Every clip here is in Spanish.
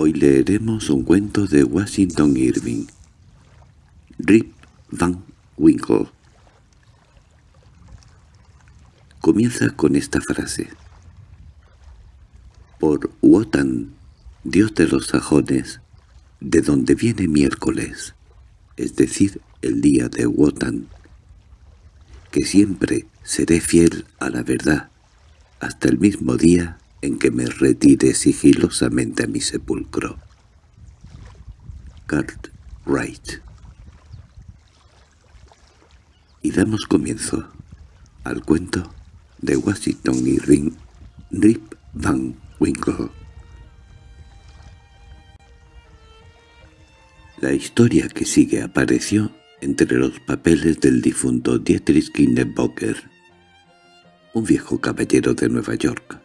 Hoy leeremos un cuento de Washington Irving. Rip Van Winkle. Comienza con esta frase. Por Wotan, dios de los sajones, de donde viene miércoles, es decir, el día de Wotan, que siempre seré fiel a la verdad, hasta el mismo día en que me retire sigilosamente a mi sepulcro. Cartwright Y damos comienzo al cuento de Washington y Ring Rip Van Winkle. La historia que sigue apareció entre los papeles del difunto Dietrich Knickerbocker, un viejo caballero de Nueva York,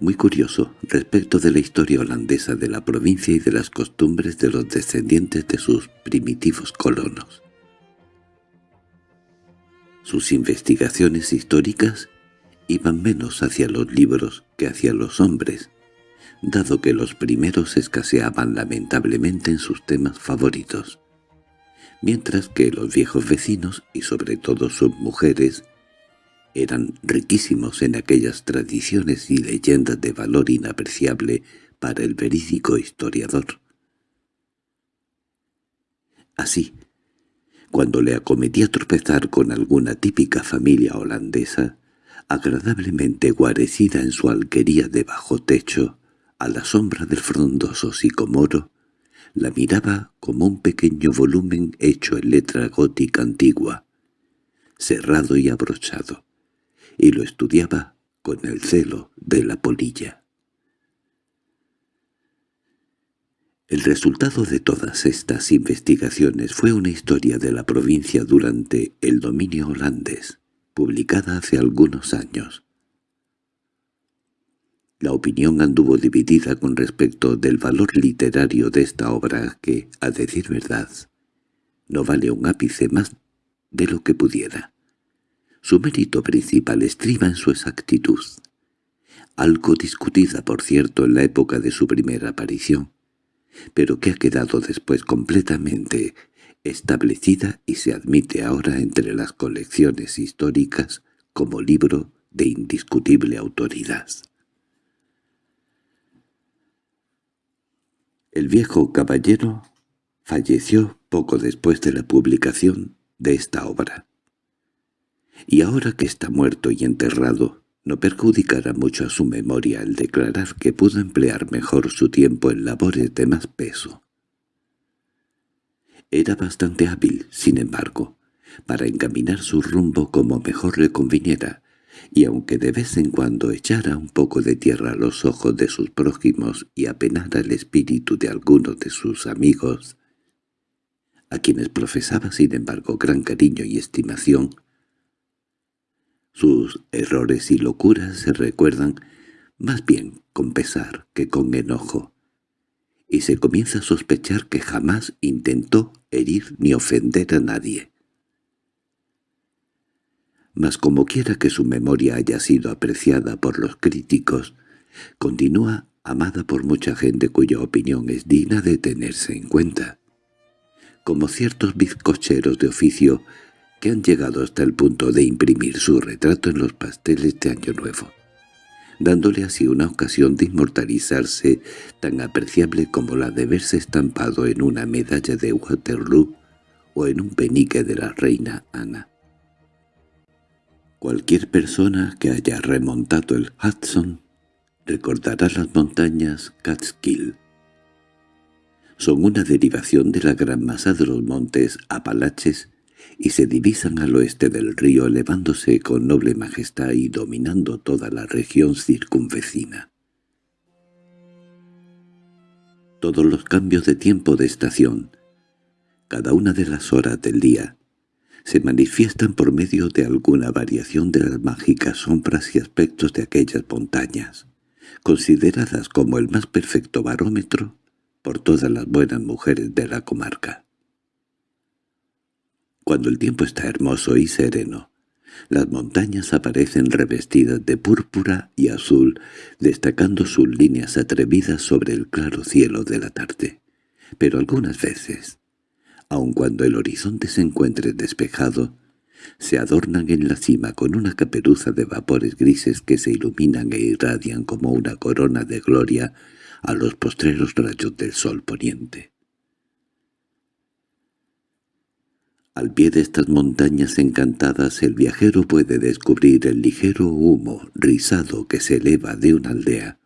muy curioso respecto de la historia holandesa de la provincia y de las costumbres de los descendientes de sus primitivos colonos. Sus investigaciones históricas iban menos hacia los libros que hacia los hombres, dado que los primeros escaseaban lamentablemente en sus temas favoritos, mientras que los viejos vecinos, y sobre todo sus mujeres, eran riquísimos en aquellas tradiciones y leyendas de valor inapreciable para el verídico historiador. Así, cuando le acometía tropezar con alguna típica familia holandesa, agradablemente guarecida en su alquería de bajo techo, a la sombra del frondoso sicomoro, la miraba como un pequeño volumen hecho en letra gótica antigua, cerrado y abrochado y lo estudiaba con el celo de la polilla. El resultado de todas estas investigaciones fue una historia de la provincia durante el dominio holandés, publicada hace algunos años. La opinión anduvo dividida con respecto del valor literario de esta obra que, a decir verdad, no vale un ápice más de lo que pudiera. Su mérito principal estriba en su exactitud, algo discutida por cierto en la época de su primera aparición, pero que ha quedado después completamente establecida y se admite ahora entre las colecciones históricas como libro de indiscutible autoridad. El viejo caballero falleció poco después de la publicación de esta obra y ahora que está muerto y enterrado, no perjudicará mucho a su memoria el declarar que pudo emplear mejor su tiempo en labores de más peso. Era bastante hábil, sin embargo, para encaminar su rumbo como mejor le conviniera, y aunque de vez en cuando echara un poco de tierra a los ojos de sus prójimos y apenara el espíritu de algunos de sus amigos, a quienes profesaba sin embargo gran cariño y estimación, sus errores y locuras se recuerdan más bien con pesar que con enojo, y se comienza a sospechar que jamás intentó herir ni ofender a nadie. Mas como quiera que su memoria haya sido apreciada por los críticos, continúa amada por mucha gente cuya opinión es digna de tenerse en cuenta. Como ciertos bizcocheros de oficio que han llegado hasta el punto de imprimir su retrato en los pasteles de Año Nuevo, dándole así una ocasión de inmortalizarse tan apreciable como la de verse estampado en una medalla de Waterloo o en un penique de la reina Ana. Cualquier persona que haya remontado el Hudson recordará las montañas Catskill. Son una derivación de la gran masa de los montes Apalaches y se divisan al oeste del río elevándose con noble majestad y dominando toda la región circunvecina. Todos los cambios de tiempo de estación, cada una de las horas del día, se manifiestan por medio de alguna variación de las mágicas sombras y aspectos de aquellas montañas, consideradas como el más perfecto barómetro por todas las buenas mujeres de la comarca. Cuando el tiempo está hermoso y sereno, Las montañas aparecen revestidas de púrpura y azul, destacando sus líneas atrevidas sobre el claro cielo de la tarde. Pero algunas veces, aun cuando el horizonte se encuentre despejado, se adornan en la cima con una caperuza de vapores grises que se iluminan e irradian como una corona de gloria a los postreros rayos del sol poniente. Al pie de estas montañas encantadas el viajero puede descubrir el ligero humo rizado que se eleva de una aldea,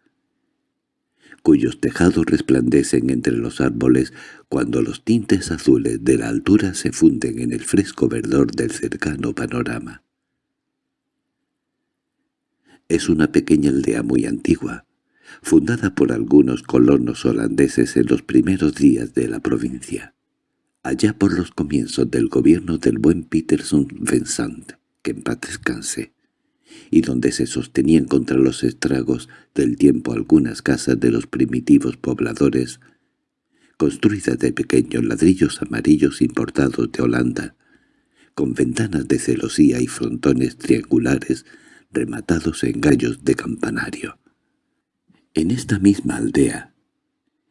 cuyos tejados resplandecen entre los árboles cuando los tintes azules de la altura se funden en el fresco verdor del cercano panorama. Es una pequeña aldea muy antigua, fundada por algunos colonos holandeses en los primeros días de la provincia allá por los comienzos del gobierno del buen Peterson Vincent, que en paz descanse, y donde se sostenían contra los estragos del tiempo algunas casas de los primitivos pobladores, construidas de pequeños ladrillos amarillos importados de Holanda, con ventanas de celosía y frontones triangulares rematados en gallos de campanario. En esta misma aldea,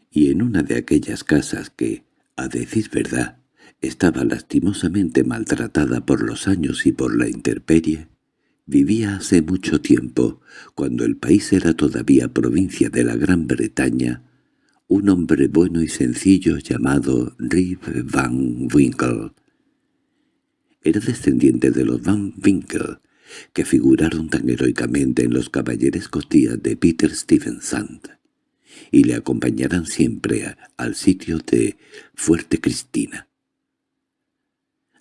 y en una de aquellas casas que, a decir verdad, estaba lastimosamente maltratada por los años y por la intemperie. Vivía hace mucho tiempo, cuando el país era todavía provincia de la Gran Bretaña, un hombre bueno y sencillo llamado Rip Van Winkle. Era descendiente de los Van Winkle, que figuraron tan heroicamente en los caballerescos días de Peter Stuyvesant y le acompañarán siempre al sitio de Fuerte Cristina.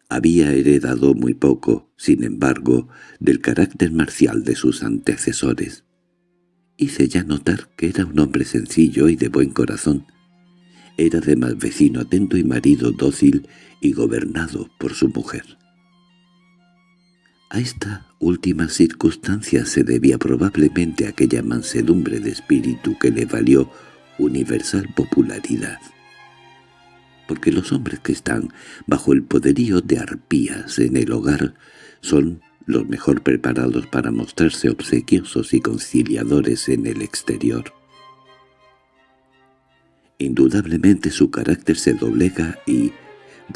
Había heredado muy poco, sin embargo, del carácter marcial de sus antecesores. Hice ya notar que era un hombre sencillo y de buen corazón. Era además vecino atento y marido dócil y gobernado por su mujer. A esta última circunstancia se debía probablemente aquella mansedumbre de espíritu que le valió universal popularidad. Porque los hombres que están bajo el poderío de arpías en el hogar son los mejor preparados para mostrarse obsequiosos y conciliadores en el exterior. Indudablemente su carácter se doblega y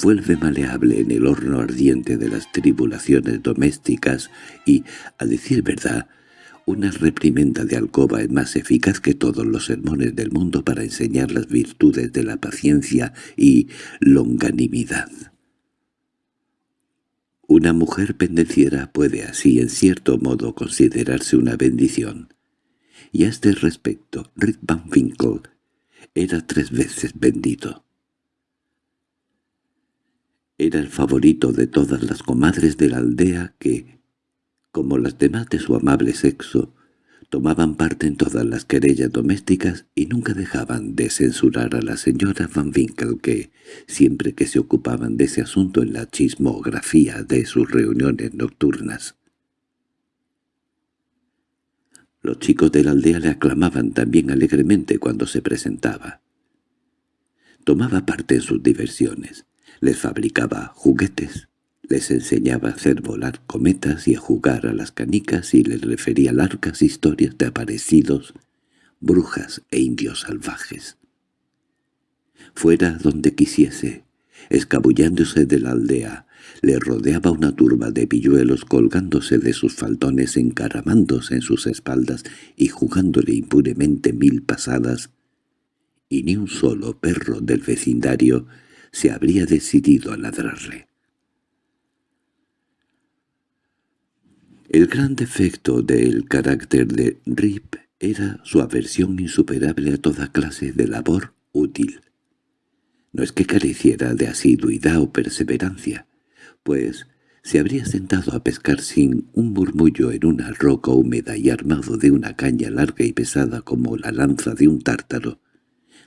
vuelve maleable en el horno ardiente de las tribulaciones domésticas y, a decir verdad, una reprimenda de alcoba es más eficaz que todos los sermones del mundo para enseñar las virtudes de la paciencia y longanimidad. Una mujer pendenciera puede así en cierto modo considerarse una bendición. Y a este respecto, Rick Van Winkle era tres veces bendito. Era el favorito de todas las comadres de la aldea que, como las demás de su amable sexo, tomaban parte en todas las querellas domésticas y nunca dejaban de censurar a la señora Van Winkle que, siempre que se ocupaban de ese asunto en la chismografía de sus reuniones nocturnas. Los chicos de la aldea le aclamaban también alegremente cuando se presentaba. Tomaba parte en sus diversiones, les fabricaba juguetes, les enseñaba a hacer volar cometas y a jugar a las canicas y les refería largas historias de aparecidos, brujas e indios salvajes. Fuera donde quisiese, escabullándose de la aldea, le rodeaba una turba de pilluelos colgándose de sus faldones encaramándose en sus espaldas y jugándole impunemente mil pasadas, y ni un solo perro del vecindario se habría decidido a ladrarle. El gran defecto del carácter de Rip era su aversión insuperable a toda clase de labor útil. No es que careciera de asiduidad o perseverancia, pues se habría sentado a pescar sin un murmullo en una roca húmeda y armado de una caña larga y pesada como la lanza de un tártaro,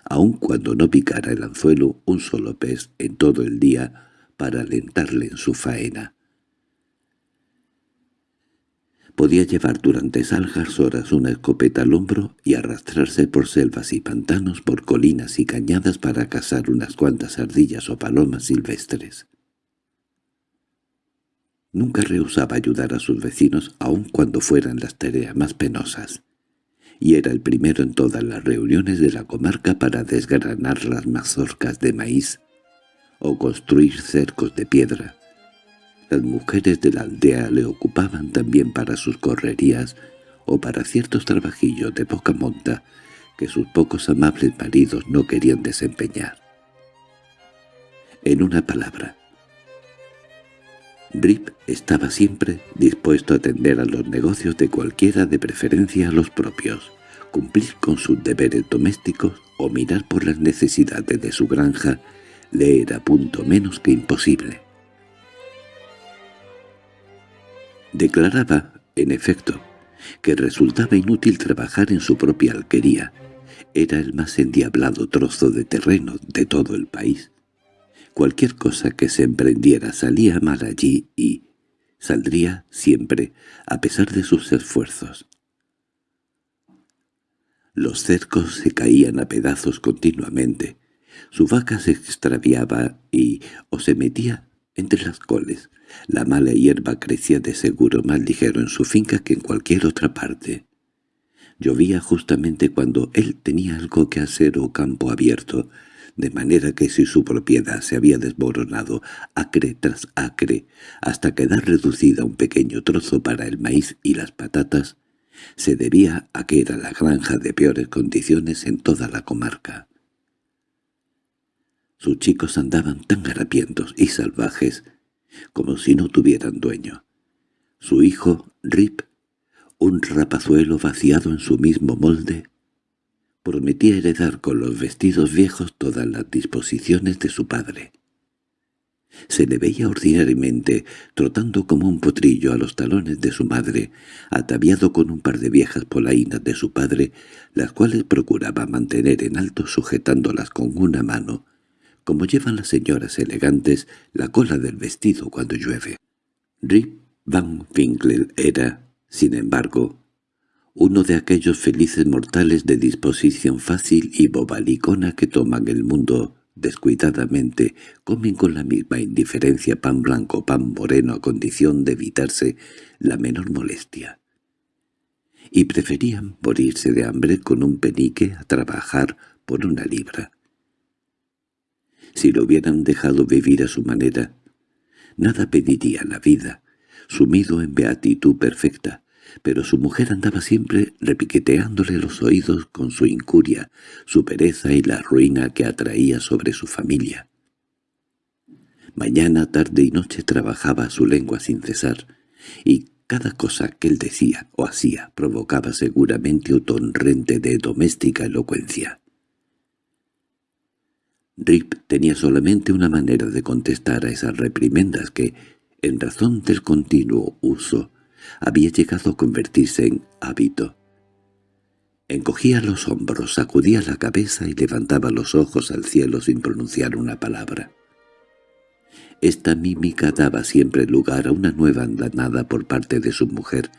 aun cuando no picara el anzuelo un solo pez en todo el día para alentarle en su faena. Podía llevar durante salgas horas una escopeta al hombro y arrastrarse por selvas y pantanos, por colinas y cañadas para cazar unas cuantas ardillas o palomas silvestres. Nunca rehusaba ayudar a sus vecinos aun cuando fueran las tareas más penosas, y era el primero en todas las reuniones de la comarca para desgranar las mazorcas de maíz o construir cercos de piedra. Las mujeres de la aldea le ocupaban también para sus correrías o para ciertos trabajillos de poca monta que sus pocos amables maridos no querían desempeñar. En una palabra, Rip estaba siempre dispuesto a atender a los negocios de cualquiera de preferencia a los propios, cumplir con sus deberes domésticos o mirar por las necesidades de su granja le era punto menos que imposible. Declaraba, en efecto, que resultaba inútil trabajar en su propia alquería. Era el más endiablado trozo de terreno de todo el país. Cualquier cosa que se emprendiera salía mal allí y saldría siempre, a pesar de sus esfuerzos. Los cercos se caían a pedazos continuamente, su vaca se extraviaba y o se metía entre las coles. La mala hierba crecía de seguro más ligero en su finca que en cualquier otra parte. Llovía justamente cuando él tenía algo que hacer o campo abierto, de manera que si su propiedad se había desmoronado acre tras acre hasta quedar reducida a un pequeño trozo para el maíz y las patatas, se debía a que era la granja de peores condiciones en toda la comarca. Sus chicos andaban tan harapientos y salvajes como si no tuvieran dueño. Su hijo, Rip, un rapazuelo vaciado en su mismo molde, prometía heredar con los vestidos viejos todas las disposiciones de su padre. Se le veía ordinariamente trotando como un potrillo a los talones de su madre, ataviado con un par de viejas polainas de su padre, las cuales procuraba mantener en alto sujetándolas con una mano, como llevan las señoras elegantes la cola del vestido cuando llueve. Rip Van Winkle era, sin embargo, uno de aquellos felices mortales de disposición fácil y bobalicona que toman el mundo descuidadamente, comen con la misma indiferencia pan blanco pan moreno a condición de evitarse la menor molestia. Y preferían morirse de hambre con un penique a trabajar por una libra. Si lo hubieran dejado vivir a su manera, nada pediría la vida, sumido en beatitud perfecta, pero su mujer andaba siempre repiqueteándole los oídos con su incuria, su pereza y la ruina que atraía sobre su familia. Mañana, tarde y noche trabajaba su lengua sin cesar, y cada cosa que él decía o hacía provocaba seguramente un torrente de doméstica elocuencia. Rip tenía solamente una manera de contestar a esas reprimendas que, en razón del continuo uso, había llegado a convertirse en hábito. Encogía los hombros, sacudía la cabeza y levantaba los ojos al cielo sin pronunciar una palabra. Esta mímica daba siempre lugar a una nueva andanada por parte de su mujer,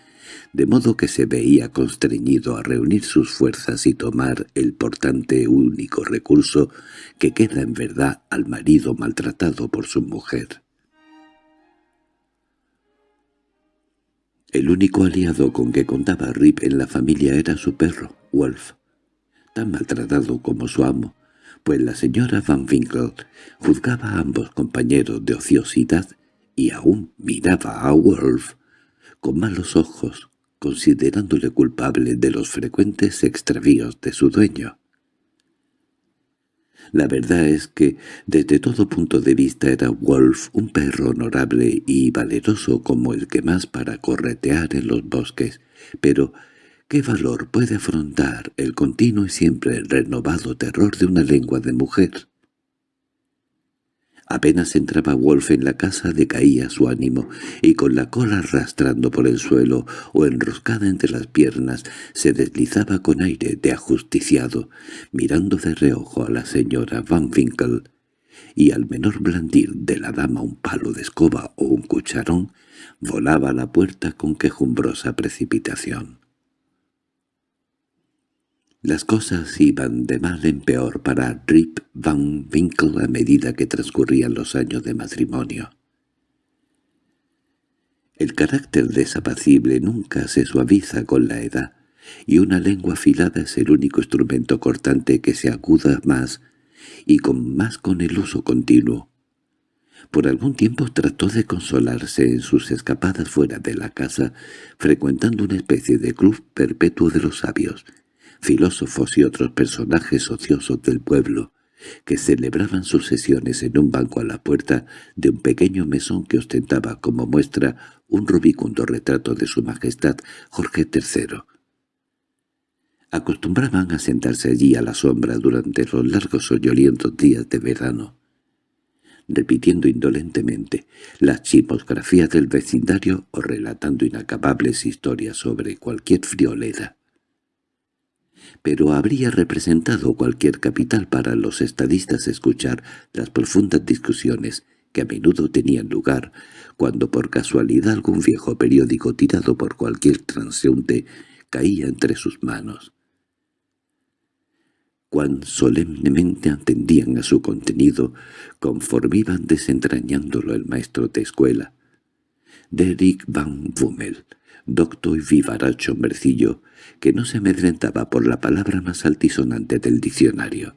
de modo que se veía constreñido a reunir sus fuerzas y tomar el portante único recurso que queda en verdad al marido maltratado por su mujer. El único aliado con que contaba Rip en la familia era su perro, Wolf, tan maltratado como su amo, pues la señora Van Winkle juzgaba a ambos compañeros de ociosidad y aún miraba a Wolf con malos ojos, considerándole culpable de los frecuentes extravíos de su dueño. La verdad es que, desde todo punto de vista, era Wolf un perro honorable y valeroso como el que más para corretear en los bosques, pero ¿qué valor puede afrontar el continuo y siempre renovado terror de una lengua de mujer? Apenas entraba Wolf en la casa decaía su ánimo, y con la cola arrastrando por el suelo o enroscada entre las piernas se deslizaba con aire de ajusticiado, mirando de reojo a la señora Van Winkle, y al menor blandir de la dama un palo de escoba o un cucharón, volaba a la puerta con quejumbrosa precipitación. Las cosas iban de mal en peor para Rip Van Winkle a medida que transcurrían los años de matrimonio. El carácter desapacible nunca se suaviza con la edad, y una lengua afilada es el único instrumento cortante que se aguda más y con más con el uso continuo. Por algún tiempo trató de consolarse en sus escapadas fuera de la casa, frecuentando una especie de club perpetuo de los sabios, filósofos y otros personajes ociosos del pueblo, que celebraban sus sesiones en un banco a la puerta de un pequeño mesón que ostentaba como muestra un rubicundo retrato de su majestad Jorge III. Acostumbraban a sentarse allí a la sombra durante los largos soñolientos días de verano, repitiendo indolentemente las chimosgrafías del vecindario o relatando inacabables historias sobre cualquier friolera pero habría representado cualquier capital para los estadistas escuchar las profundas discusiones que a menudo tenían lugar cuando por casualidad algún viejo periódico tirado por cualquier transeúnte caía entre sus manos. Cuán solemnemente atendían a su contenido conforme iban desentrañándolo el maestro de escuela. Derrick van Wummel, docto y vivaracho hombrecillo, que no se amedrentaba por la palabra más altisonante del diccionario,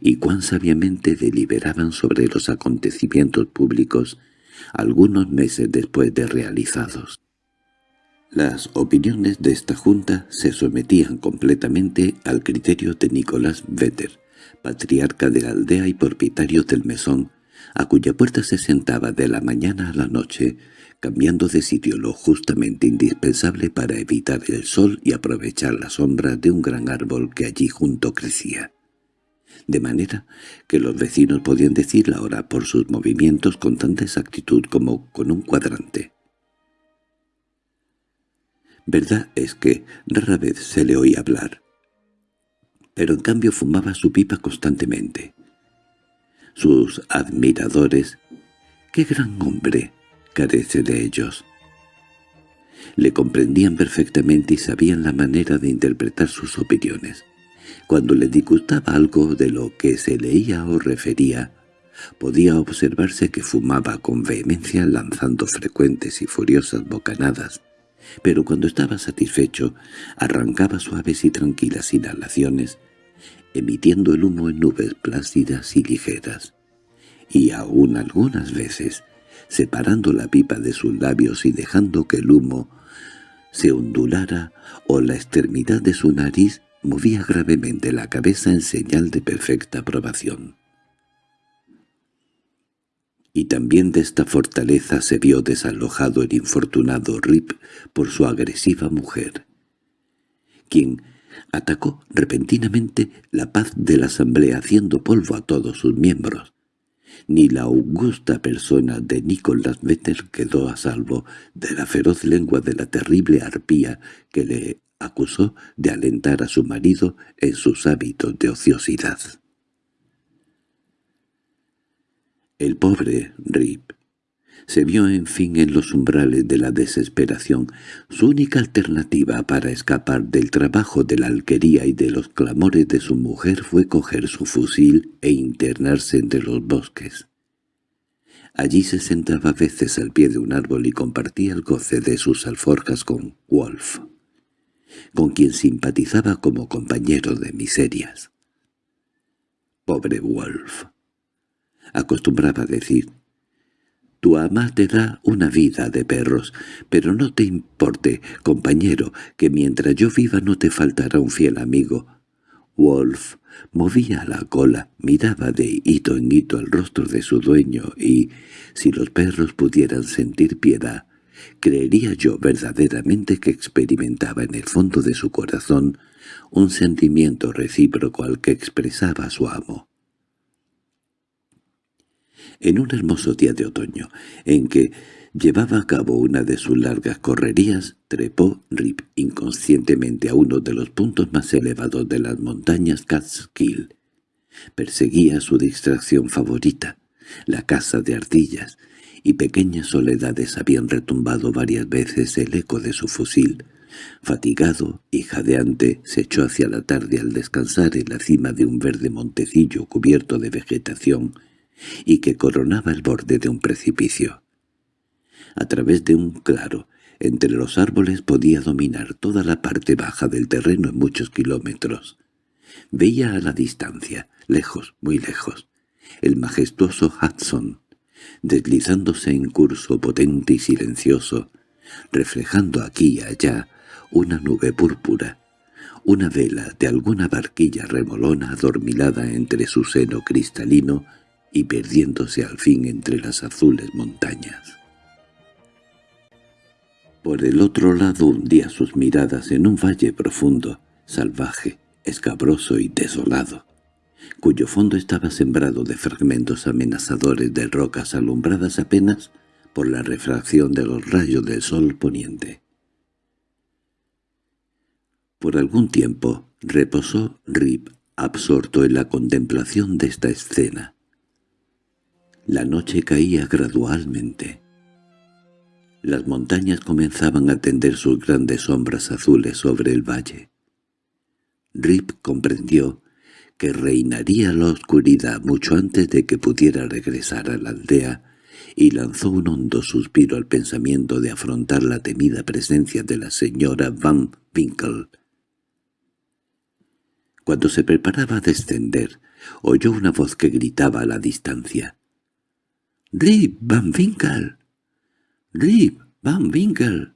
y cuán sabiamente deliberaban sobre los acontecimientos públicos algunos meses después de realizados. Las opiniones de esta junta se sometían completamente al criterio de Nicolás Vetter, patriarca de la aldea y propietario del mesón, a cuya puerta se sentaba de la mañana a la noche, cambiando de sitio lo justamente indispensable para evitar el sol y aprovechar la sombra de un gran árbol que allí junto crecía. De manera que los vecinos podían decir la hora por sus movimientos con tanta exactitud como con un cuadrante. Verdad es que rara vez se le oía hablar, pero en cambio fumaba su pipa constantemente. Sus admiradores, ¡qué gran hombre!, carece de ellos. Le comprendían perfectamente y sabían la manera de interpretar sus opiniones. Cuando le disgustaba algo de lo que se leía o refería, podía observarse que fumaba con vehemencia lanzando frecuentes y furiosas bocanadas, pero cuando estaba satisfecho arrancaba suaves y tranquilas inhalaciones, emitiendo el humo en nubes plácidas y ligeras, y aún algunas veces separando la pipa de sus labios y dejando que el humo se ondulara o la extremidad de su nariz movía gravemente la cabeza en señal de perfecta aprobación. Y también de esta fortaleza se vio desalojado el infortunado Rip por su agresiva mujer, quien atacó repentinamente la paz de la asamblea haciendo polvo a todos sus miembros, ni la augusta persona de Nicolás Vetter quedó a salvo de la feroz lengua de la terrible arpía que le acusó de alentar a su marido en sus hábitos de ociosidad. El pobre Rip se vio en fin en los umbrales de la desesperación. Su única alternativa para escapar del trabajo de la alquería y de los clamores de su mujer fue coger su fusil e internarse entre los bosques. Allí se sentaba a veces al pie de un árbol y compartía el goce de sus alforjas con Wolf, con quien simpatizaba como compañero de miserias. «Pobre Wolf», acostumbraba decir, tu ama te da una vida de perros, pero no te importe, compañero, que mientras yo viva no te faltará un fiel amigo. Wolf movía la cola, miraba de hito en hito el rostro de su dueño y, si los perros pudieran sentir piedad, creería yo verdaderamente que experimentaba en el fondo de su corazón un sentimiento recíproco al que expresaba su amo. En un hermoso día de otoño, en que llevaba a cabo una de sus largas correrías, trepó Rip inconscientemente a uno de los puntos más elevados de las montañas Catskill. Perseguía su distracción favorita, la caza de ardillas, y pequeñas soledades habían retumbado varias veces el eco de su fusil. Fatigado y jadeante, se echó hacia la tarde al descansar en la cima de un verde montecillo cubierto de vegetación y que coronaba el borde de un precipicio. A través de un claro, entre los árboles podía dominar toda la parte baja del terreno en muchos kilómetros. Veía a la distancia, lejos, muy lejos, el majestuoso Hudson, deslizándose en curso potente y silencioso, reflejando aquí y allá una nube púrpura, una vela de alguna barquilla remolona adormilada entre su seno cristalino y perdiéndose al fin entre las azules montañas. Por el otro lado hundía sus miradas en un valle profundo, salvaje, escabroso y desolado, cuyo fondo estaba sembrado de fragmentos amenazadores de rocas alumbradas apenas por la refracción de los rayos del sol poniente. Por algún tiempo reposó Rip absorto en la contemplación de esta escena. La noche caía gradualmente. Las montañas comenzaban a tender sus grandes sombras azules sobre el valle. Rip comprendió que reinaría la oscuridad mucho antes de que pudiera regresar a la aldea, y lanzó un hondo suspiro al pensamiento de afrontar la temida presencia de la señora Van Winkle. Cuando se preparaba a descender, oyó una voz que gritaba a la distancia. —¡Rip Van Winkle! —¡Rip Van Winkle!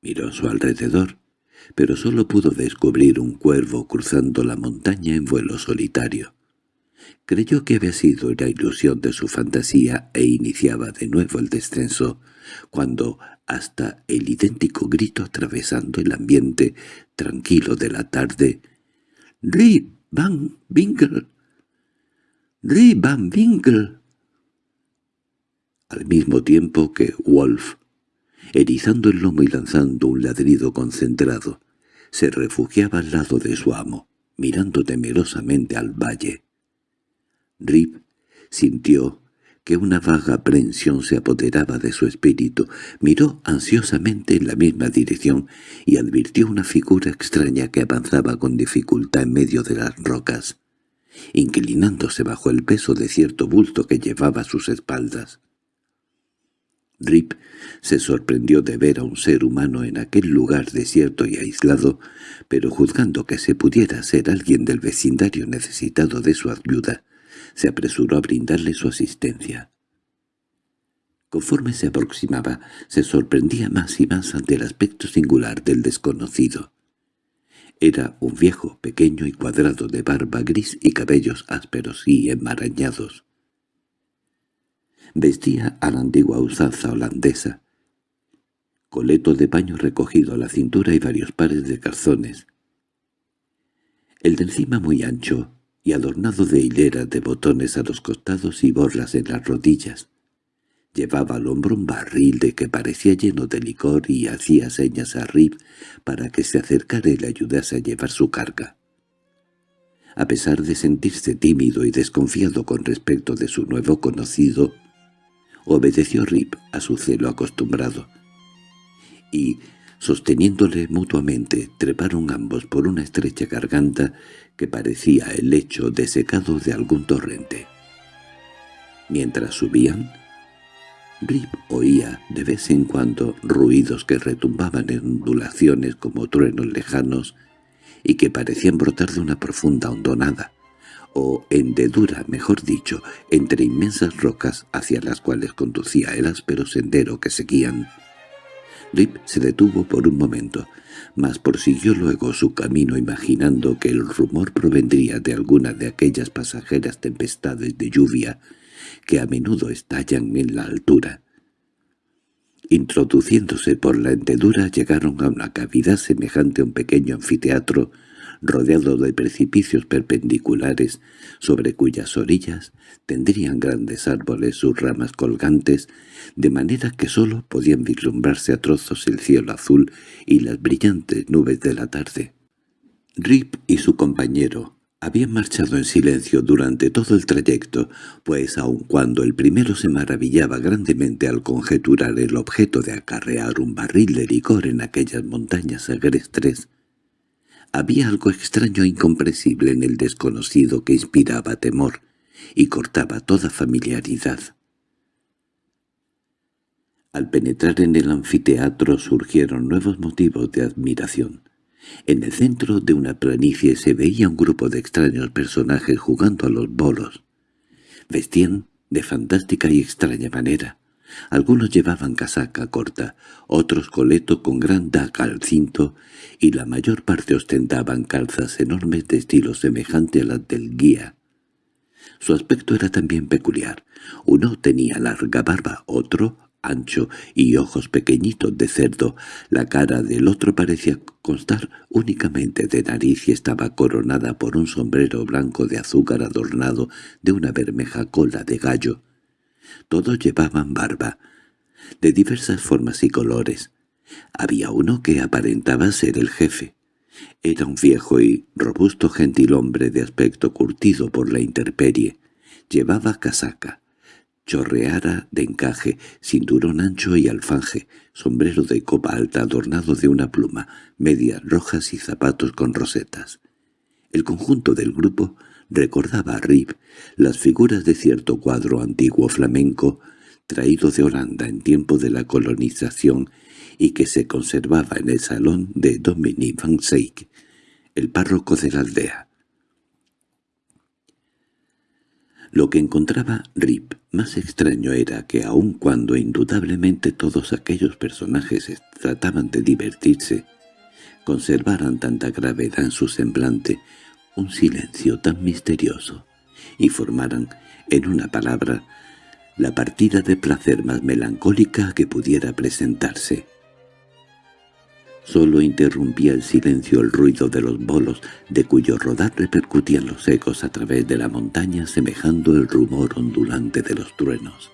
Miró a su alrededor pero solo pudo descubrir un cuervo cruzando la montaña en vuelo solitario. Creyó que había sido una ilusión de su fantasía e iniciaba de nuevo el descenso, cuando hasta el idéntico grito atravesando el ambiente tranquilo de la tarde «¡Rip Van Winkle! ¡Rip Van Winkle!» Al mismo tiempo que Wolf erizando el lomo y lanzando un ladrido concentrado, se refugiaba al lado de su amo, mirando temerosamente al valle. Rip sintió que una vaga aprensión se apoderaba de su espíritu, miró ansiosamente en la misma dirección y advirtió una figura extraña que avanzaba con dificultad en medio de las rocas, inclinándose bajo el peso de cierto bulto que llevaba a sus espaldas. Rip se sorprendió de ver a un ser humano en aquel lugar desierto y aislado, pero juzgando que se pudiera ser alguien del vecindario necesitado de su ayuda, se apresuró a brindarle su asistencia. Conforme se aproximaba, se sorprendía más y más ante el aspecto singular del desconocido. Era un viejo, pequeño y cuadrado de barba gris y cabellos ásperos y enmarañados. Vestía a la antigua usanza holandesa, coleto de paño recogido a la cintura y varios pares de calzones. El de encima muy ancho y adornado de hileras de botones a los costados y borlas en las rodillas. Llevaba al hombro un barril de que parecía lleno de licor y hacía señas a Rip para que se acercara y le ayudase a llevar su carga. A pesar de sentirse tímido y desconfiado con respecto de su nuevo conocido, Obedeció Rip a su celo acostumbrado, y, sosteniéndole mutuamente, treparon ambos por una estrecha garganta que parecía el lecho desecado de algún torrente. Mientras subían, Rip oía de vez en cuando ruidos que retumbaban en ondulaciones como truenos lejanos y que parecían brotar de una profunda hondonada o hendedura, mejor dicho, entre inmensas rocas hacia las cuales conducía el áspero sendero que seguían. Rip se detuvo por un momento, mas prosiguió luego su camino imaginando que el rumor provendría de alguna de aquellas pasajeras tempestades de lluvia que a menudo estallan en la altura. Introduciéndose por la hendedura llegaron a una cavidad semejante a un pequeño anfiteatro rodeado de precipicios perpendiculares, sobre cuyas orillas tendrían grandes árboles sus ramas colgantes, de manera que sólo podían vislumbrarse a trozos el cielo azul y las brillantes nubes de la tarde. Rip y su compañero habían marchado en silencio durante todo el trayecto, pues aun cuando el primero se maravillaba grandemente al conjeturar el objeto de acarrear un barril de licor en aquellas montañas agrestres, había algo extraño e incomprensible en el desconocido que inspiraba temor y cortaba toda familiaridad. Al penetrar en el anfiteatro surgieron nuevos motivos de admiración. En el centro de una planicie se veía un grupo de extraños personajes jugando a los bolos. Vestían de fantástica y extraña manera. Algunos llevaban casaca corta, otros coleto con gran daca al cinto, y la mayor parte ostentaban calzas enormes de estilo semejante a las del guía. Su aspecto era también peculiar. Uno tenía larga barba, otro ancho y ojos pequeñitos de cerdo. La cara del otro parecía constar únicamente de nariz y estaba coronada por un sombrero blanco de azúcar adornado de una bermeja cola de gallo. Todos llevaban barba, de diversas formas y colores. Había uno que aparentaba ser el jefe. Era un viejo y robusto gentilhombre de aspecto curtido por la intemperie. Llevaba casaca, chorreara de encaje, cinturón ancho y alfanje, sombrero de copa alta adornado de una pluma, medias rojas y zapatos con rosetas. El conjunto del grupo recordaba a Rip las figuras de cierto cuadro antiguo flamenco traído de Holanda en tiempo de la colonización y que se conservaba en el salón de Dominique van Seyck, el párroco de la aldea. Lo que encontraba Rip más extraño era que aun cuando indudablemente todos aquellos personajes trataban de divertirse, conservaran tanta gravedad en su semblante, un silencio tan misterioso, y formaran, en una palabra, la partida de placer más melancólica que pudiera presentarse. Solo interrumpía el silencio el ruido de los bolos, de cuyo rodar repercutían los ecos a través de la montaña semejando el rumor ondulante de los truenos.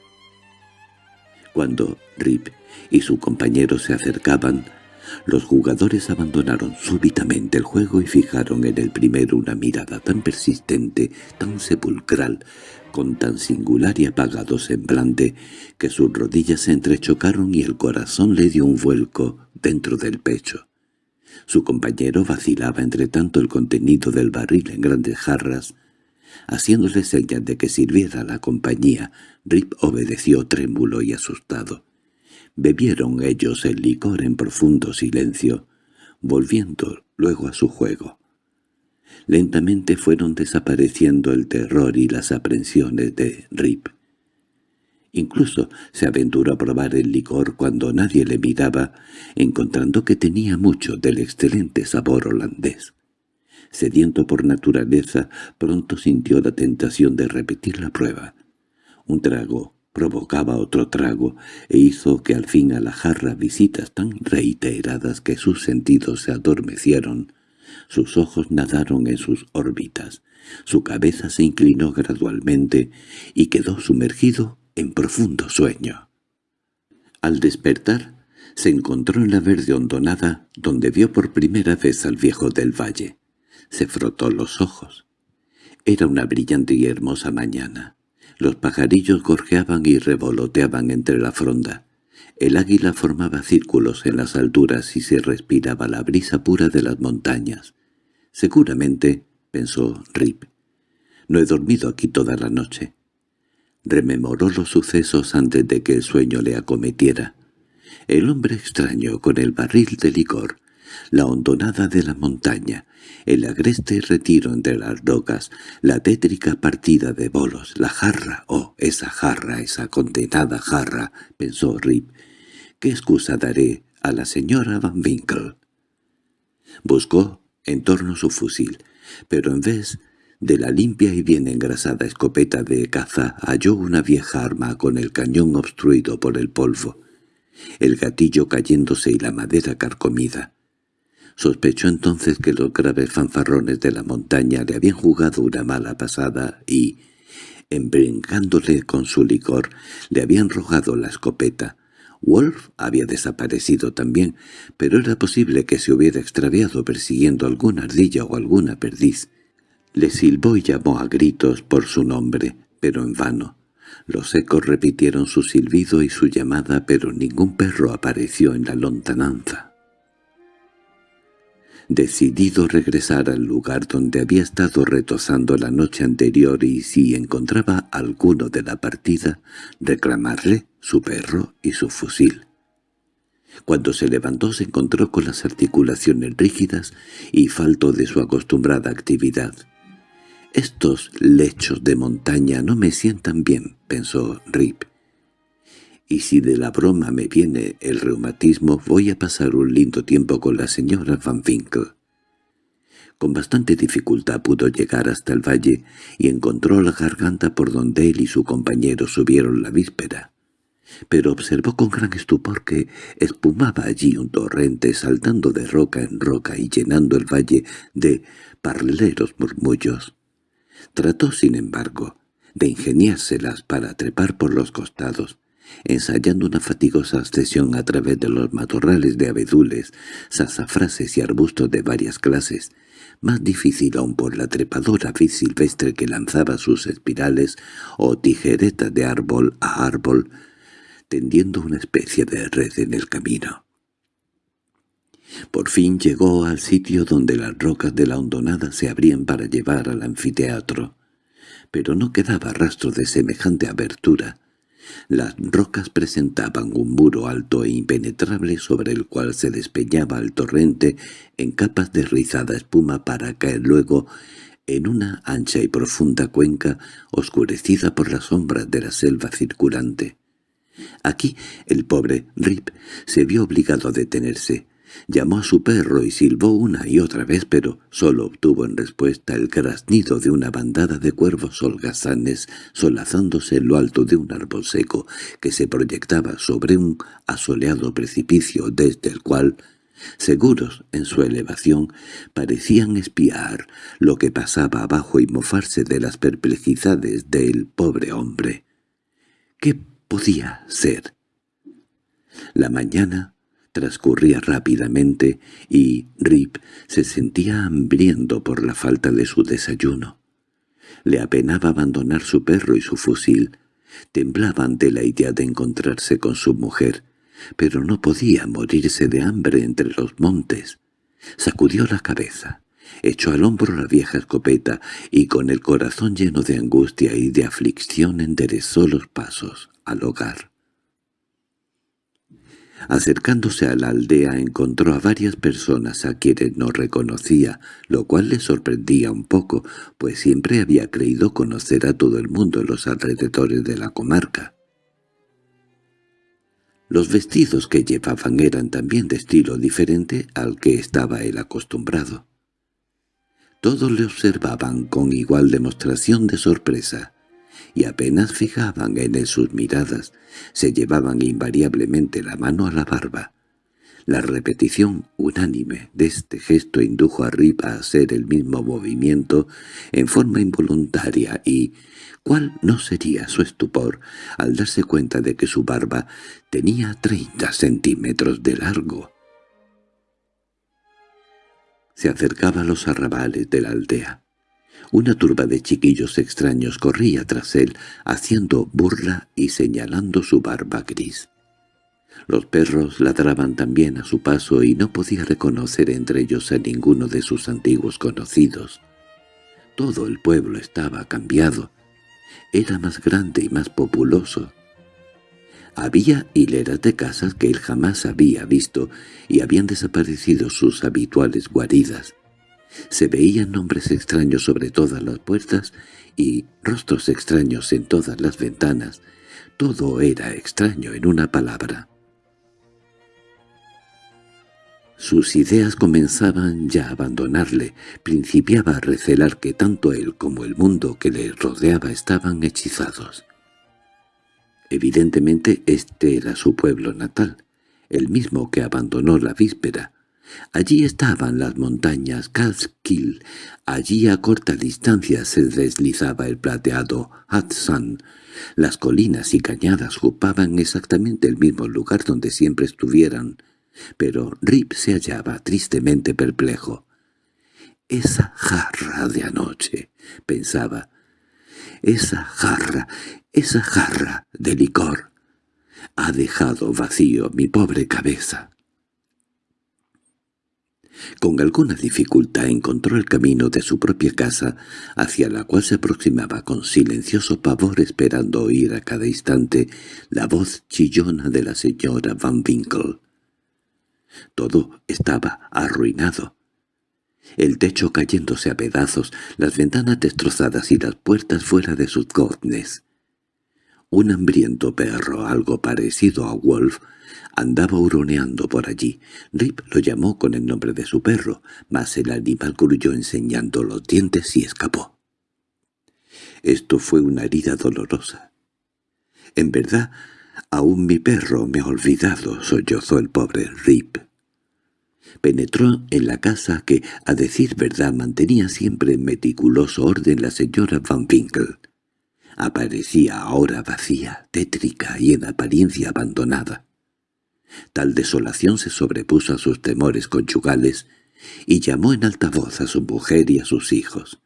Cuando Rip y su compañero se acercaban, los jugadores abandonaron súbitamente el juego y fijaron en el primero una mirada tan persistente, tan sepulcral, con tan singular y apagado semblante, que sus rodillas se entrechocaron y el corazón le dio un vuelco dentro del pecho. Su compañero vacilaba entre tanto el contenido del barril en grandes jarras. Haciéndole señas de que sirviera a la compañía, Rip obedeció trémulo y asustado. Bebieron ellos el licor en profundo silencio, volviendo luego a su juego. Lentamente fueron desapareciendo el terror y las aprensiones de Rip. Incluso se aventuró a probar el licor cuando nadie le miraba, encontrando que tenía mucho del excelente sabor holandés. Sediento por naturaleza, pronto sintió la tentación de repetir la prueba. Un trago provocaba otro trago e hizo que al fin a la jarra visitas tan reiteradas que sus sentidos se adormecieron, sus ojos nadaron en sus órbitas, su cabeza se inclinó gradualmente y quedó sumergido en profundo sueño. Al despertar, se encontró en la verde hondonada donde vio por primera vez al viejo del valle. Se frotó los ojos. Era una brillante y hermosa mañana. Los pajarillos gorjeaban y revoloteaban entre la fronda. El águila formaba círculos en las alturas y se respiraba la brisa pura de las montañas. Seguramente, pensó Rip, no he dormido aquí toda la noche. Rememoró los sucesos antes de que el sueño le acometiera. El hombre extraño con el barril de licor, la hondonada de la montaña, el agreste retiro entre las rocas, la tétrica partida de bolos, la jarra, oh, esa jarra, esa condenada jarra, pensó Rip. ¿Qué excusa daré a la señora Van Winkle? Buscó en torno su fusil, pero en vez de la limpia y bien engrasada escopeta de caza halló una vieja arma con el cañón obstruido por el polvo, el gatillo cayéndose y la madera carcomida. Sospechó entonces que los graves fanfarrones de la montaña le habían jugado una mala pasada y, embrincándole con su licor, le habían rojado la escopeta. Wolf había desaparecido también, pero era posible que se hubiera extraviado persiguiendo alguna ardilla o alguna perdiz. Le silbó y llamó a gritos por su nombre, pero en vano. Los ecos repitieron su silbido y su llamada, pero ningún perro apareció en la lontananza. Decidido regresar al lugar donde había estado retozando la noche anterior y si encontraba alguno de la partida, reclamarle, su perro y su fusil. Cuando se levantó se encontró con las articulaciones rígidas y falto de su acostumbrada actividad. «Estos lechos de montaña no me sientan bien», pensó Rip. «Y si de la broma me viene el reumatismo, voy a pasar un lindo tiempo con la señora Van Winkle». Con bastante dificultad pudo llegar hasta el valle y encontró la garganta por donde él y su compañero subieron la víspera pero observó con gran estupor que espumaba allí un torrente saltando de roca en roca y llenando el valle de parleros murmullos. Trató, sin embargo, de ingeniárselas para trepar por los costados, ensayando una fatigosa ascensión a través de los matorrales de abedules, sazafrases y arbustos de varias clases, más difícil aún por la trepadora vid silvestre que lanzaba sus espirales o tijeretas de árbol a árbol, tendiendo una especie de red en el camino. Por fin llegó al sitio donde las rocas de la hondonada se abrían para llevar al anfiteatro, pero no quedaba rastro de semejante abertura. Las rocas presentaban un muro alto e impenetrable sobre el cual se despeñaba el torrente en capas de rizada espuma para caer luego en una ancha y profunda cuenca oscurecida por las sombras de la selva circulante. Aquí el pobre Rip se vio obligado a detenerse. Llamó a su perro y silbó una y otra vez, pero solo obtuvo en respuesta el graznido de una bandada de cuervos holgazanes solazándose en lo alto de un árbol seco que se proyectaba sobre un asoleado precipicio desde el cual, seguros en su elevación, parecían espiar lo que pasaba abajo y mofarse de las perplejidades del pobre hombre. ¿Qué podía ser. La mañana transcurría rápidamente y Rip se sentía hambriento por la falta de su desayuno. Le apenaba abandonar su perro y su fusil. Temblaba ante la idea de encontrarse con su mujer, pero no podía morirse de hambre entre los montes. Sacudió la cabeza, echó al hombro la vieja escopeta y con el corazón lleno de angustia y de aflicción enderezó los pasos al hogar. Acercándose a la aldea encontró a varias personas a quienes no reconocía, lo cual le sorprendía un poco, pues siempre había creído conocer a todo el mundo en los alrededores de la comarca. Los vestidos que llevaban eran también de estilo diferente al que estaba él acostumbrado. Todos le observaban con igual demostración de sorpresa y apenas fijaban en él sus miradas, se llevaban invariablemente la mano a la barba. La repetición unánime de este gesto indujo a Rip a hacer el mismo movimiento en forma involuntaria y, ¿cuál no sería su estupor al darse cuenta de que su barba tenía treinta centímetros de largo? Se acercaba a los arrabales de la aldea. Una turba de chiquillos extraños corría tras él, haciendo burla y señalando su barba gris. Los perros ladraban también a su paso y no podía reconocer entre ellos a ninguno de sus antiguos conocidos. Todo el pueblo estaba cambiado. Era más grande y más populoso. Había hileras de casas que él jamás había visto y habían desaparecido sus habituales guaridas. Se veían nombres extraños sobre todas las puertas y rostros extraños en todas las ventanas. Todo era extraño en una palabra. Sus ideas comenzaban ya a abandonarle, principiaba a recelar que tanto él como el mundo que le rodeaba estaban hechizados. Evidentemente este era su pueblo natal, el mismo que abandonó la víspera, Allí estaban las montañas Catskill, allí a corta distancia se deslizaba el plateado Hudson. Las colinas y cañadas ocupaban exactamente el mismo lugar donde siempre estuvieran, pero Rip se hallaba tristemente perplejo. «Esa jarra de anoche», pensaba, «esa jarra, esa jarra de licor, ha dejado vacío mi pobre cabeza». Con alguna dificultad encontró el camino de su propia casa, hacia la cual se aproximaba con silencioso pavor esperando oír a cada instante la voz chillona de la señora Van Winkle. Todo estaba arruinado. El techo cayéndose a pedazos, las ventanas destrozadas y las puertas fuera de sus goznes. Un hambriento perro, algo parecido a Wolf, andaba huroneando por allí. Rip lo llamó con el nombre de su perro, mas el animal grulló enseñando los dientes y escapó. Esto fue una herida dolorosa. En verdad, aún mi perro me ha olvidado, sollozó el pobre Rip. Penetró en la casa que, a decir verdad, mantenía siempre en meticuloso orden la señora Van Winkle. Aparecía ahora vacía, tétrica y en apariencia abandonada. Tal desolación se sobrepuso a sus temores conyugales y llamó en alta voz a su mujer y a sus hijos.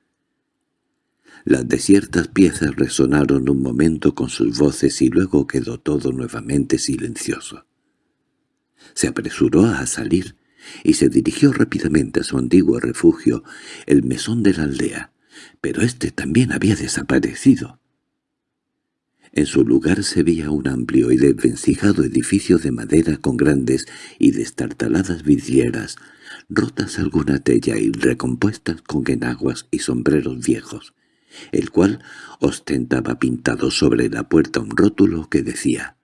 Las desiertas piezas resonaron un momento con sus voces y luego quedó todo nuevamente silencioso. Se apresuró a salir y se dirigió rápidamente a su antiguo refugio, el mesón de la aldea, pero éste también había desaparecido. En su lugar se veía un amplio y desvencijado edificio de madera con grandes y destartaladas vidrieras, rotas alguna tella y recompuestas con enaguas y sombreros viejos, el cual ostentaba pintado sobre la puerta un rótulo que decía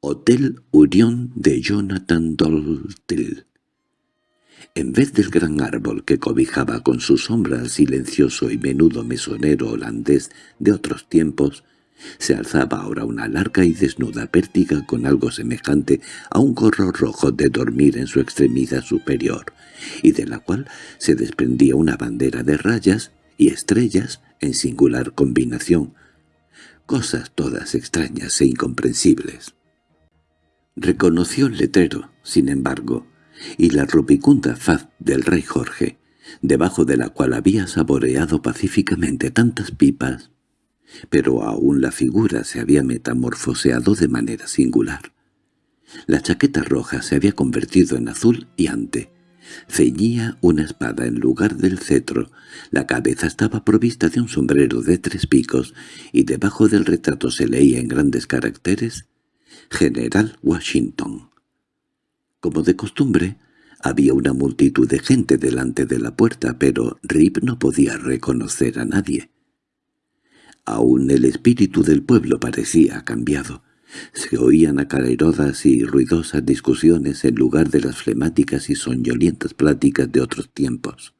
«Hotel Unión de Jonathan Doltil». En vez del gran árbol que cobijaba con su sombra al silencioso y menudo mesonero holandés de otros tiempos, se alzaba ahora una larga y desnuda pértiga con algo semejante a un gorro rojo de dormir en su extremidad superior, y de la cual se desprendía una bandera de rayas y estrellas en singular combinación, cosas todas extrañas e incomprensibles. Reconoció el letrero, sin embargo, y la rubicunda faz del rey Jorge, debajo de la cual había saboreado pacíficamente tantas pipas, pero aún la figura se había metamorfoseado de manera singular. La chaqueta roja se había convertido en azul y ante. Ceñía una espada en lugar del cetro, la cabeza estaba provista de un sombrero de tres picos, y debajo del retrato se leía en grandes caracteres «General Washington». Como de costumbre, había una multitud de gente delante de la puerta, pero Rip no podía reconocer a nadie. Aún el espíritu del pueblo parecía cambiado. Se oían acarerodas y ruidosas discusiones en lugar de las flemáticas y soñolientas pláticas de otros tiempos.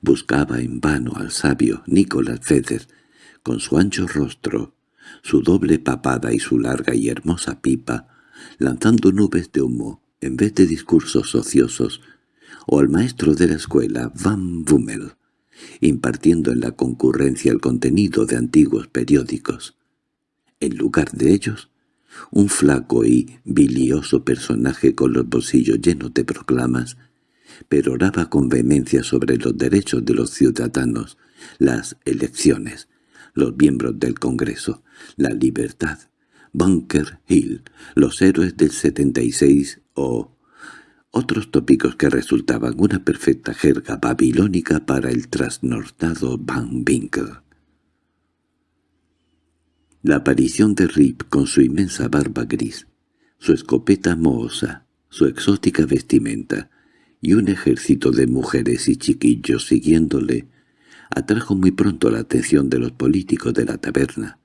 Buscaba en vano al sabio Nicolás Feder, con su ancho rostro, su doble papada y su larga y hermosa pipa, lanzando nubes de humo en vez de discursos ociosos, o al maestro de la escuela Van Bummel, impartiendo en la concurrencia el contenido de antiguos periódicos. En lugar de ellos, un flaco y bilioso personaje con los bolsillos llenos de proclamas, peroraba con vehemencia sobre los derechos de los ciudadanos, las elecciones, los miembros del Congreso, la libertad, Bunker Hill, los héroes del 76 o otros tópicos que resultaban una perfecta jerga babilónica para el trasnortado Van Winkle. La aparición de Rip con su inmensa barba gris, su escopeta mohosa, su exótica vestimenta y un ejército de mujeres y chiquillos siguiéndole atrajo muy pronto la atención de los políticos de la taberna.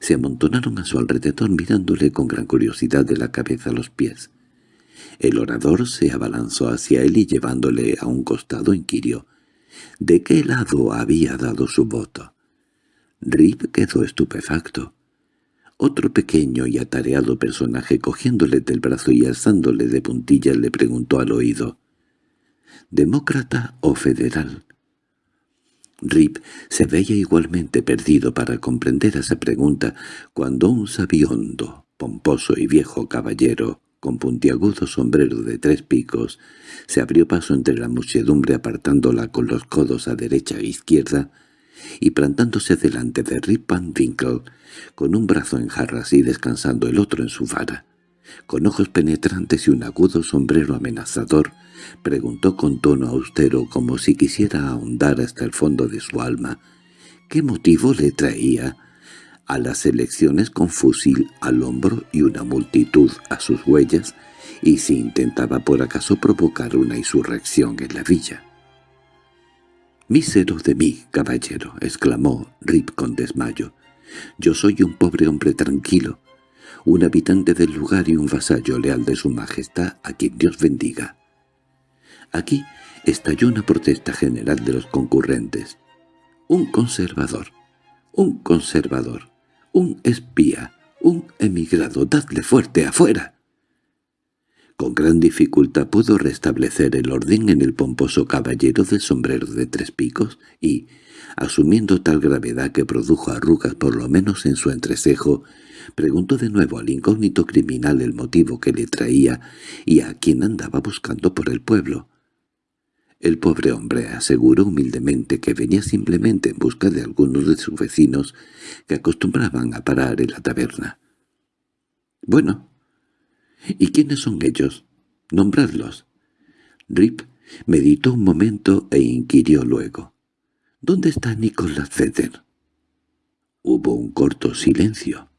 Se amontonaron a su alrededor mirándole con gran curiosidad de la cabeza a los pies. El orador se abalanzó hacia él y llevándole a un costado inquirió de qué lado había dado su voto. Rip quedó estupefacto. Otro pequeño y atareado personaje cogiéndole del brazo y alzándole de puntillas le preguntó al oído «¿Demócrata o federal?» Rip se veía igualmente perdido para comprender esa pregunta cuando un sabiondo, pomposo y viejo caballero con puntiagudo sombrero de tres picos, se abrió paso entre la muchedumbre apartándola con los codos a derecha e izquierda y plantándose delante de Rip Van Winkle, con un brazo en jarras y descansando el otro en su vara. con ojos penetrantes y un agudo sombrero amenazador, preguntó con tono austero como si quisiera ahondar hasta el fondo de su alma qué motivo le traía a las elecciones con fusil al hombro y una multitud a sus huellas y si intentaba por acaso provocar una insurrección en la villa. «Mísero de mí, caballero», exclamó Rip con desmayo. «Yo soy un pobre hombre tranquilo, un habitante del lugar y un vasallo leal de su majestad a quien Dios bendiga». Aquí estalló una protesta general de los concurrentes. Un conservador, un conservador, un espía, un emigrado, dadle fuerte afuera. Con gran dificultad pudo restablecer el orden en el pomposo caballero del sombrero de tres picos y, asumiendo tal gravedad que produjo arrugas por lo menos en su entrecejo, preguntó de nuevo al incógnito criminal el motivo que le traía y a quien andaba buscando por el pueblo. El pobre hombre aseguró humildemente que venía simplemente en busca de algunos de sus vecinos que acostumbraban a parar en la taberna. «Bueno, ¿y quiénes son ellos? Nombradlos». Rip meditó un momento e inquirió luego. «¿Dónde está Nicolás Feder?» Hubo un corto silencio,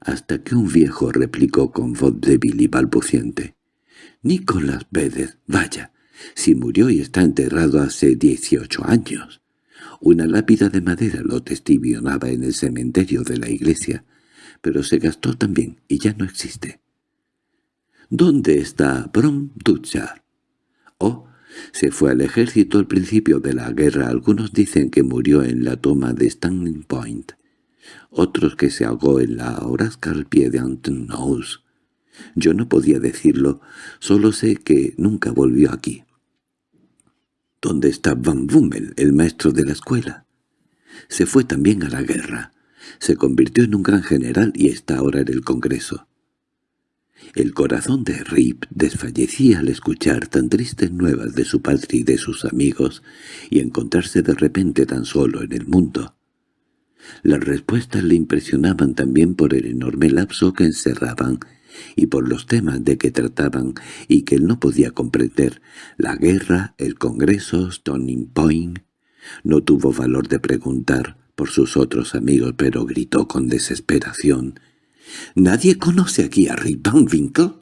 hasta que un viejo replicó con voz débil y balbuciente. «Nicolás Vedder, vaya, si murió y está enterrado hace dieciocho años. Una lápida de madera lo testimoniaba en el cementerio de la iglesia, pero se gastó también y ya no existe. ¿Dónde está Brom Dutchar? Oh, se fue al ejército al principio de la guerra. Algunos dicen que murió en la toma de Standing Point. Otros que se ahogó en la horasca al pie de Anton Yo no podía decirlo, solo sé que nunca volvió aquí. ¿Dónde está Van Bummel, el maestro de la escuela? Se fue también a la guerra. Se convirtió en un gran general y está ahora en el Congreso. El corazón de Rip desfallecía al escuchar tan tristes nuevas de su padre y de sus amigos y encontrarse de repente tan solo en el mundo. Las respuestas le impresionaban también por el enorme lapso que encerraban y por los temas de que trataban y que él no podía comprender, la guerra, el Congreso, Stony Point. No tuvo valor de preguntar por sus otros amigos, pero gritó con desesperación. —¿Nadie conoce aquí a Rip Van Winkle?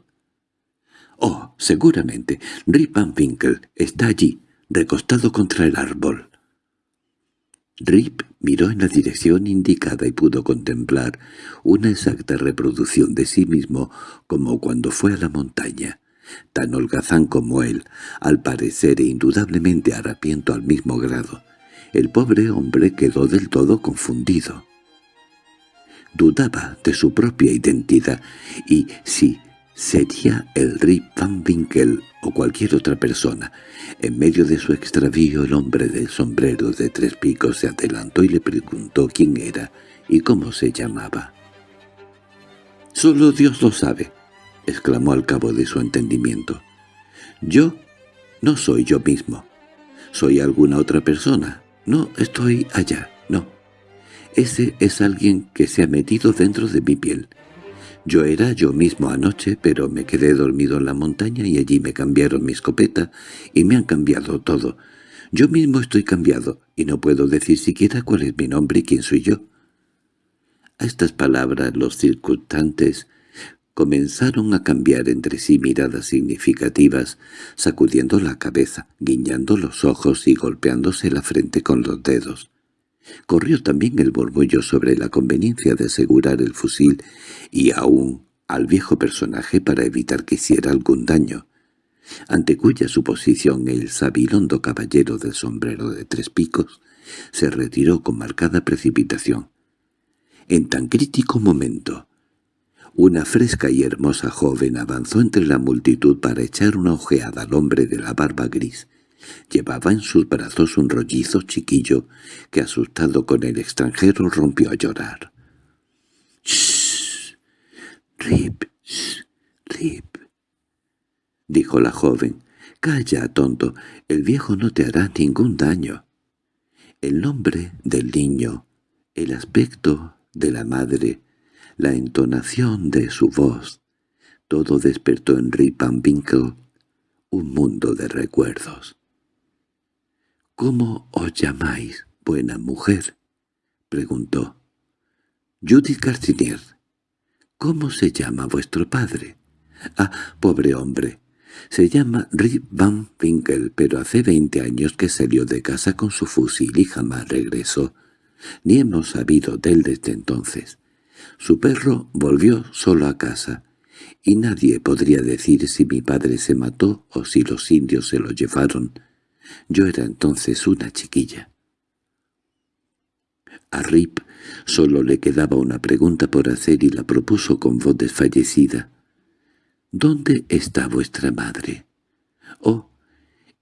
—Oh, seguramente. Rip Van Winkle está allí, recostado contra el árbol. Rip miró en la dirección indicada y pudo contemplar una exacta reproducción de sí mismo como cuando fue a la montaña. Tan holgazán como él, al parecer e indudablemente harapiento al mismo grado. El pobre hombre quedó del todo confundido. Dudaba de su propia identidad y si sería el Rip Van Winkle o cualquier otra persona. En medio de su extravío el hombre del sombrero de tres picos se adelantó y le preguntó quién era y cómo se llamaba. «Solo Dios lo sabe», exclamó al cabo de su entendimiento. «Yo no soy yo mismo. Soy alguna otra persona. No estoy allá, no. Ese es alguien que se ha metido dentro de mi piel. Yo era yo mismo anoche, pero me quedé dormido en la montaña y allí me cambiaron mi escopeta y me han cambiado todo. Yo mismo estoy cambiado y no puedo decir siquiera cuál es mi nombre y quién soy yo. A estas palabras los circunstantes comenzaron a cambiar entre sí miradas significativas, sacudiendo la cabeza, guiñando los ojos y golpeándose la frente con los dedos. Corrió también el borbullo sobre la conveniencia de asegurar el fusil y aún al viejo personaje para evitar que hiciera algún daño, ante cuya suposición el sabilondo caballero del sombrero de tres picos se retiró con marcada precipitación. En tan crítico momento, una fresca y hermosa joven avanzó entre la multitud para echar una ojeada al hombre de la barba gris, Llevaba en sus brazos un rollizo chiquillo que, asustado con el extranjero, rompió a llorar. —¡Shh! —Rip, shh, Rip —dijo la joven. —Calla, tonto, el viejo no te hará ningún daño. El nombre del niño, el aspecto de la madre, la entonación de su voz, Todo despertó en Rip Van Winkle un mundo de recuerdos. —¿Cómo os llamáis, buena mujer? —preguntó. —Judith Garcinier. —¿Cómo se llama vuestro padre? —Ah, pobre hombre. Se llama Rip Van Winkle, pero hace veinte años que salió de casa con su fusil y jamás regresó. Ni hemos sabido de él desde entonces. Su perro volvió solo a casa, y nadie podría decir si mi padre se mató o si los indios se lo llevaron. Yo era entonces una chiquilla. A Rip solo le quedaba una pregunta por hacer y la propuso con voz desfallecida. —¿Dónde está vuestra madre? —Oh,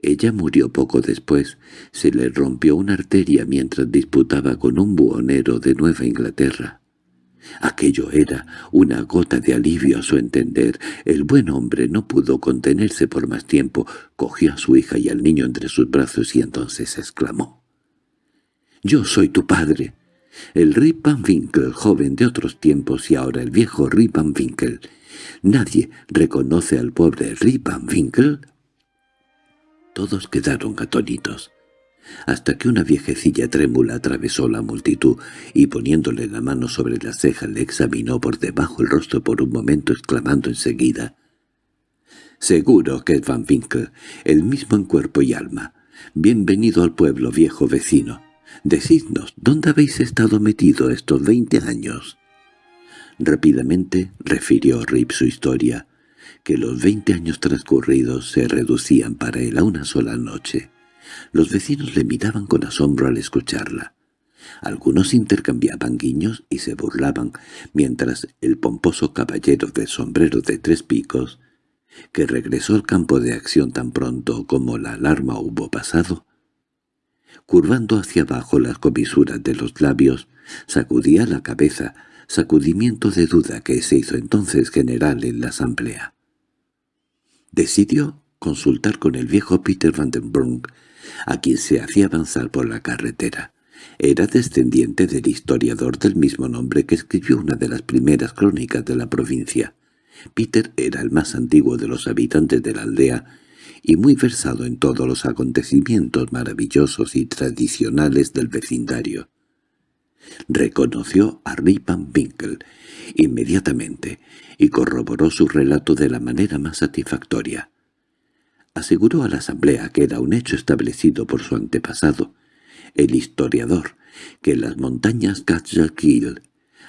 ella murió poco después. Se le rompió una arteria mientras disputaba con un buhonero de Nueva Inglaterra. Aquello era una gota de alivio a su entender. El buen hombre no pudo contenerse por más tiempo, cogió a su hija y al niño entre sus brazos y entonces exclamó. «¡Yo soy tu padre!» El Rip Van Winkle, joven de otros tiempos y ahora el viejo Van Winkle. ¿Nadie reconoce al pobre Van Winkle? Todos quedaron atónitos, hasta que una viejecilla trémula atravesó la multitud y poniéndole la mano sobre la ceja le examinó por debajo el rostro por un momento exclamando enseguida «Seguro que es Van Winkle, el mismo en cuerpo y alma. Bienvenido al pueblo, viejo vecino. Decidnos, ¿dónde habéis estado metido estos veinte años?» Rápidamente refirió Rip su historia, que los veinte años transcurridos se reducían para él a una sola noche. Los vecinos le miraban con asombro al escucharla. Algunos intercambiaban guiños y se burlaban, mientras el pomposo caballero de sombrero de tres picos, que regresó al campo de acción tan pronto como la alarma hubo pasado, curvando hacia abajo las comisuras de los labios, sacudía la cabeza, sacudimiento de duda que se hizo entonces general en la asamblea. Decidió consultar con el viejo Peter Van den Brunk, a quien se hacía avanzar por la carretera. Era descendiente del historiador del mismo nombre que escribió una de las primeras crónicas de la provincia. Peter era el más antiguo de los habitantes de la aldea y muy versado en todos los acontecimientos maravillosos y tradicionales del vecindario. Reconoció a Rip Van Winkle inmediatamente y corroboró su relato de la manera más satisfactoria. Aseguró a la asamblea que era un hecho establecido por su antepasado, el historiador, que las montañas Catchakil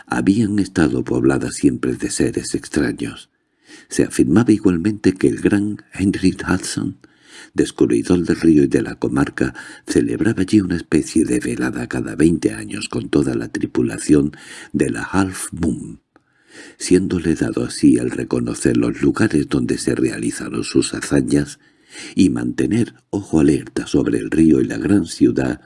habían estado pobladas siempre de seres extraños. Se afirmaba igualmente que el gran Henry Hudson, descubridor del río y de la comarca, celebraba allí una especie de velada cada veinte años con toda la tripulación de la Half Moon, siéndole dado así el reconocer los lugares donde se realizaron sus hazañas y mantener ojo alerta sobre el río y la gran ciudad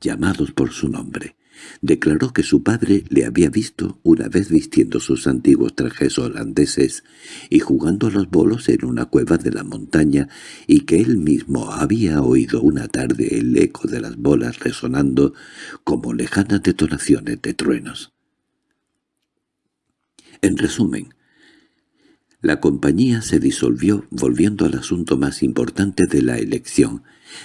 llamados por su nombre. Declaró que su padre le había visto una vez vistiendo sus antiguos trajes holandeses y jugando a los bolos en una cueva de la montaña y que él mismo había oído una tarde el eco de las bolas resonando como lejanas detonaciones de truenos. En resumen, la compañía se disolvió volviendo al asunto más importante de la elección.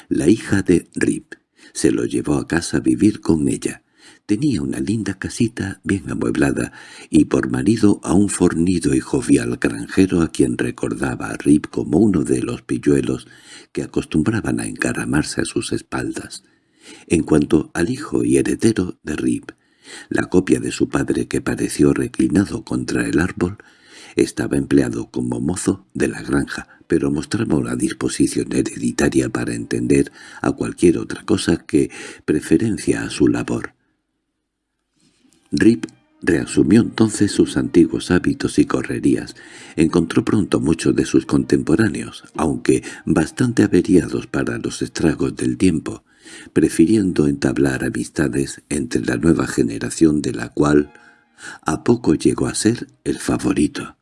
La hija de Rip se lo llevó a casa a vivir con ella. Tenía una linda casita bien amueblada y por marido a un fornido y jovial granjero a quien recordaba a Rip como uno de los pilluelos que acostumbraban a encaramarse a sus espaldas. En cuanto al hijo y heredero de Rip, la copia de su padre que pareció reclinado contra el árbol, estaba empleado como mozo de la granja, pero mostraba una disposición hereditaria para entender a cualquier otra cosa que preferencia a su labor. Rip reasumió entonces sus antiguos hábitos y correrías. Encontró pronto muchos de sus contemporáneos, aunque bastante averiados para los estragos del tiempo, prefiriendo entablar amistades entre la nueva generación de la cual a poco llegó a ser el favorito.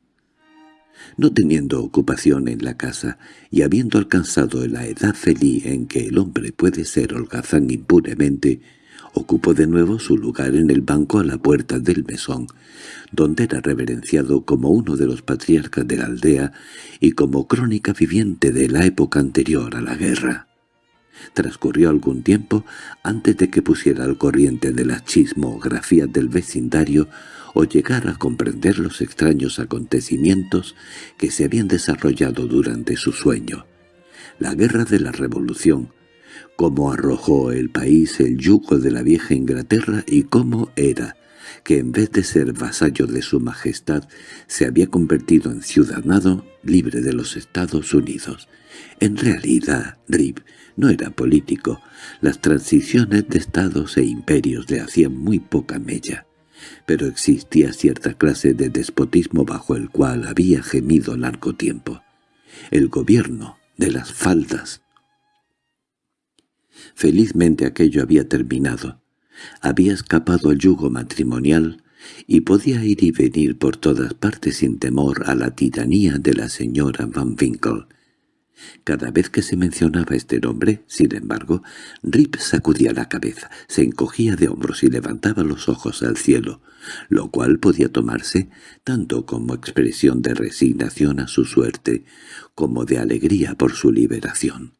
No teniendo ocupación en la casa y habiendo alcanzado la edad feliz en que el hombre puede ser holgazán impunemente, ocupó de nuevo su lugar en el banco a la puerta del mesón, donde era reverenciado como uno de los patriarcas de la aldea y como crónica viviente de la época anterior a la guerra. Transcurrió algún tiempo antes de que pusiera al corriente de las chismografías del vecindario o llegara a comprender los extraños acontecimientos que se habían desarrollado durante su sueño. La guerra de la Revolución, cómo arrojó el país el yugo de la vieja Inglaterra y cómo era que en vez de ser vasallo de su majestad se había convertido en ciudadano libre de los Estados Unidos. En realidad, Rip no era político. Las transiciones de estados e imperios le hacían muy poca mella. Pero existía cierta clase de despotismo bajo el cual había gemido largo tiempo. El gobierno de las faldas. Felizmente aquello había terminado. Había escapado al yugo matrimonial y podía ir y venir por todas partes sin temor a la tiranía de la señora Van Winkle. Cada vez que se mencionaba este nombre, sin embargo, Rip sacudía la cabeza, se encogía de hombros y levantaba los ojos al cielo, lo cual podía tomarse tanto como expresión de resignación a su suerte como de alegría por su liberación.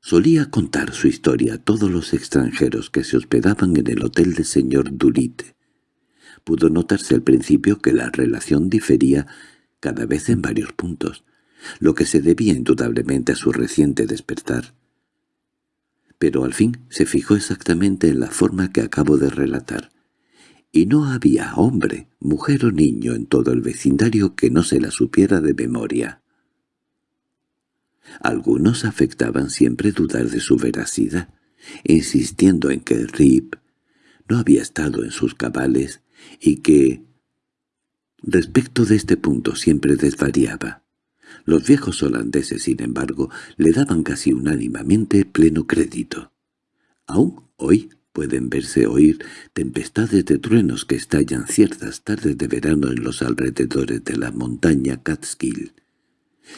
Solía contar su historia a todos los extranjeros que se hospedaban en el hotel del señor Dulite. Pudo notarse al principio que la relación difería cada vez en varios puntos, lo que se debía indudablemente a su reciente despertar. Pero al fin se fijó exactamente en la forma que acabo de relatar, y no había hombre, mujer o niño en todo el vecindario que no se la supiera de memoria. Algunos afectaban siempre dudar de su veracidad, insistiendo en que Rip no había estado en sus cabales y que, respecto de este punto, siempre desvariaba. Los viejos holandeses, sin embargo, le daban casi unánimamente pleno crédito. Aún hoy pueden verse oír tempestades de truenos que estallan ciertas tardes de verano en los alrededores de la montaña Catskill.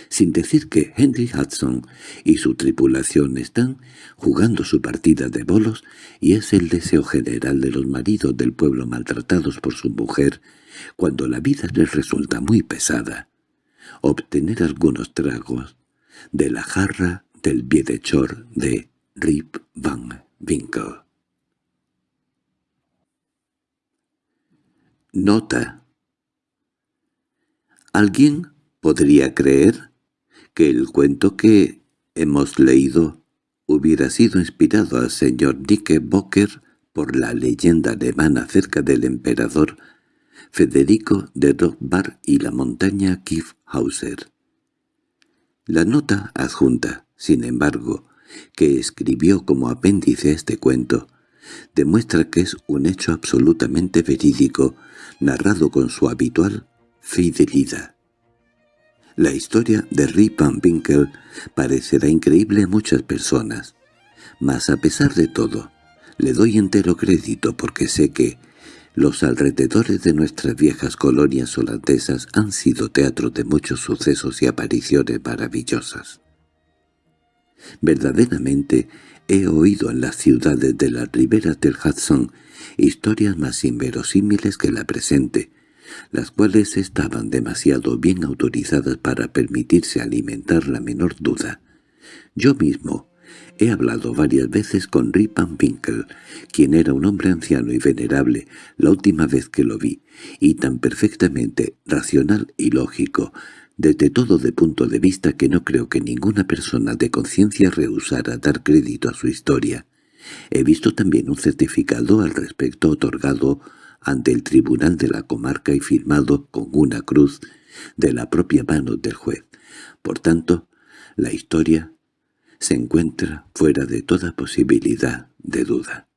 Sin decir que Henry Hudson y su tripulación están jugando su partida de bolos y es el deseo general de los maridos del pueblo maltratados por su mujer cuando la vida les resulta muy pesada obtener algunos tragos de la jarra del bienhechor de Rip Van Winkle. Nota ¿Alguien podría creer que el cuento que hemos leído hubiera sido inspirado al señor Bocker por la leyenda alemana acerca del emperador Federico de Rockbar y la montaña La nota adjunta, sin embargo, que escribió como apéndice a este cuento, demuestra que es un hecho absolutamente verídico, narrado con su habitual fidelidad. La historia de Rip Van Winkle parecerá increíble a muchas personas, mas a pesar de todo, le doy entero crédito porque sé que, los alrededores de nuestras viejas colonias holandesas han sido teatro de muchos sucesos y apariciones maravillosas. Verdaderamente he oído en las ciudades de las riberas del Hudson historias más inverosímiles que la presente, las cuales estaban demasiado bien autorizadas para permitirse alimentar la menor duda. Yo mismo He hablado varias veces con Rip Van Winkle, quien era un hombre anciano y venerable la última vez que lo vi, y tan perfectamente racional y lógico, desde todo de punto de vista que no creo que ninguna persona de conciencia rehusara dar crédito a su historia. He visto también un certificado al respecto otorgado ante el tribunal de la comarca y firmado con una cruz de la propia mano del juez. Por tanto, la historia se encuentra fuera de toda posibilidad de duda.